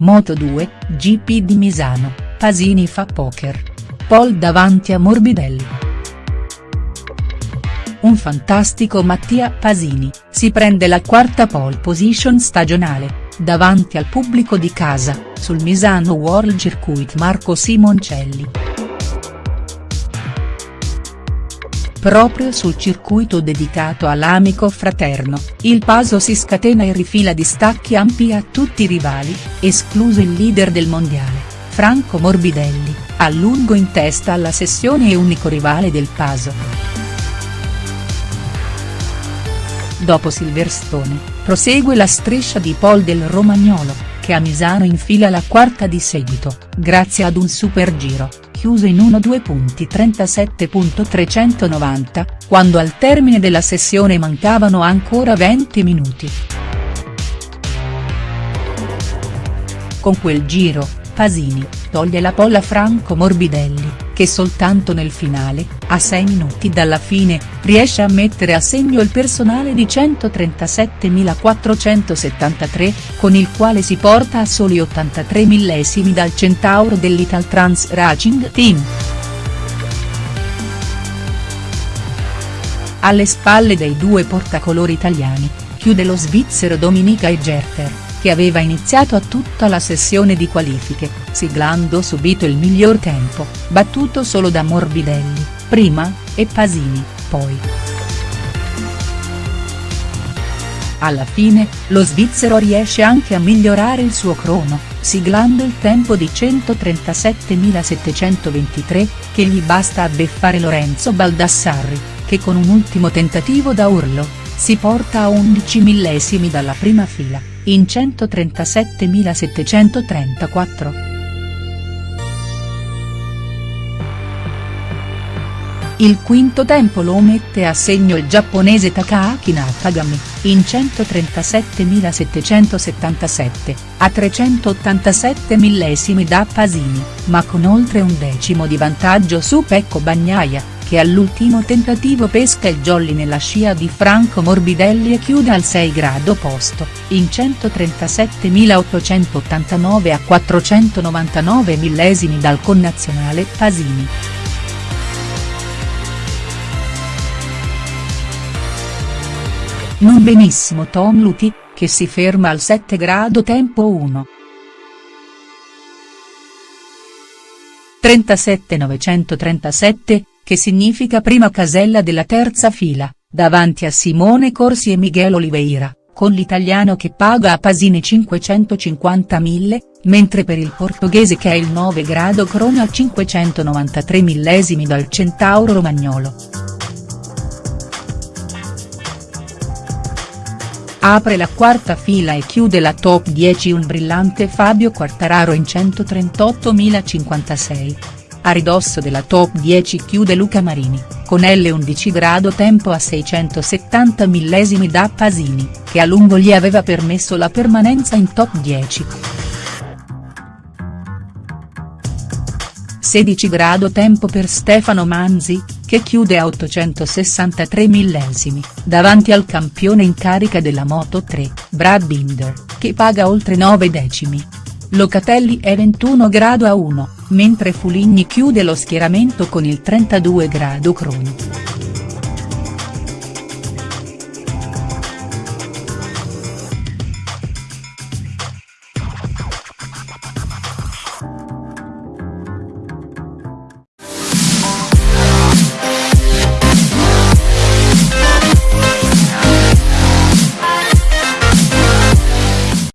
Moto2, GP di Misano, Pasini fa poker. Pole davanti a Morbidelli. Un fantastico Mattia Pasini, si prende la quarta pole position stagionale, davanti al pubblico di casa, sul Misano World Circuit Marco Simoncelli. Proprio sul circuito dedicato all'amico fraterno, il Paso si scatena e rifila distacchi ampi a tutti i rivali, escluso il leader del mondiale, Franco Morbidelli, a lungo in testa alla sessione e unico rivale del Paso. Dopo Silverstone, prosegue la striscia di pole del romagnolo, che a Misano infila la quarta di seguito, grazie ad un super giro, chiuso in 1-2.37.390, quando al termine della sessione mancavano ancora 20 minuti. Con quel giro, Pasini, toglie la polla Franco Morbidelli, che soltanto nel finale, a 6 minuti dalla fine, riesce a mettere a segno il personale di 137.473, con il quale si porta a soli 83 millesimi dal centauro dell'Italtrans Racing Team. Alle spalle dei due portacolori italiani, chiude lo svizzero Dominica Egerter che aveva iniziato a tutta la sessione di qualifiche, siglando subito il miglior tempo, battuto solo da Morbidelli, prima, e Pasini, poi. Alla fine, lo svizzero riesce anche a migliorare il suo crono, siglando il tempo di 137.723, che gli basta a beffare Lorenzo Baldassarri, che con un ultimo tentativo da urlo, si porta a 11 millesimi dalla prima fila in 137.734. Il quinto tempo lo mette a segno il giapponese Takaaki Nakagami, in 137.777, a 387 millesimi da Pasini, ma con oltre un decimo di vantaggio su Pecco Bagnaia che all'ultimo tentativo pesca il jolly nella scia di Franco Morbidelli e chiude al 6 grado posto, in 137.889 a 499 millesimi dal connazionale Pasini. Non benissimo Tom Luti, che si ferma al 7 grado tempo 1. 37 937, che significa prima casella della terza fila, davanti a Simone Corsi e Miguel Oliveira, con l'italiano che paga a Pasini 550.000, mentre per il portoghese che è il 9 grado crona a 593 millesimi dal centauro romagnolo. Apre la quarta fila e chiude la top 10 un brillante Fabio Quartararo in 138.056. A ridosso della top 10 chiude Luca Marini, con L11 grado tempo a 670 millesimi da Pasini, che a lungo gli aveva permesso la permanenza in top 10. 16 grado tempo per Stefano Manzi, che chiude a 863 millesimi, davanti al campione in carica della Moto 3, Brad Binder, che paga oltre 9 decimi. Locatelli è 21 grado a 1, mentre Fuligni chiude lo schieramento con il 32 grado Croni.